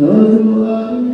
Lord,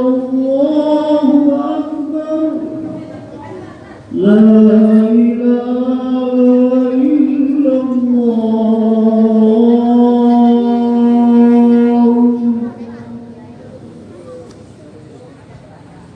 Oh.